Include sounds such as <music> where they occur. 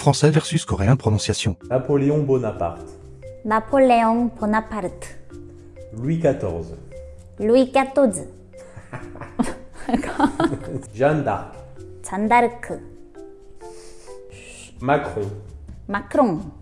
Français versus coréen prononciation. Napoléon Bonaparte. Napoléon Bonaparte. Louis XIV. Louis XIV. <laughs> Jeanne d'Arc. 잔다르크, Macron.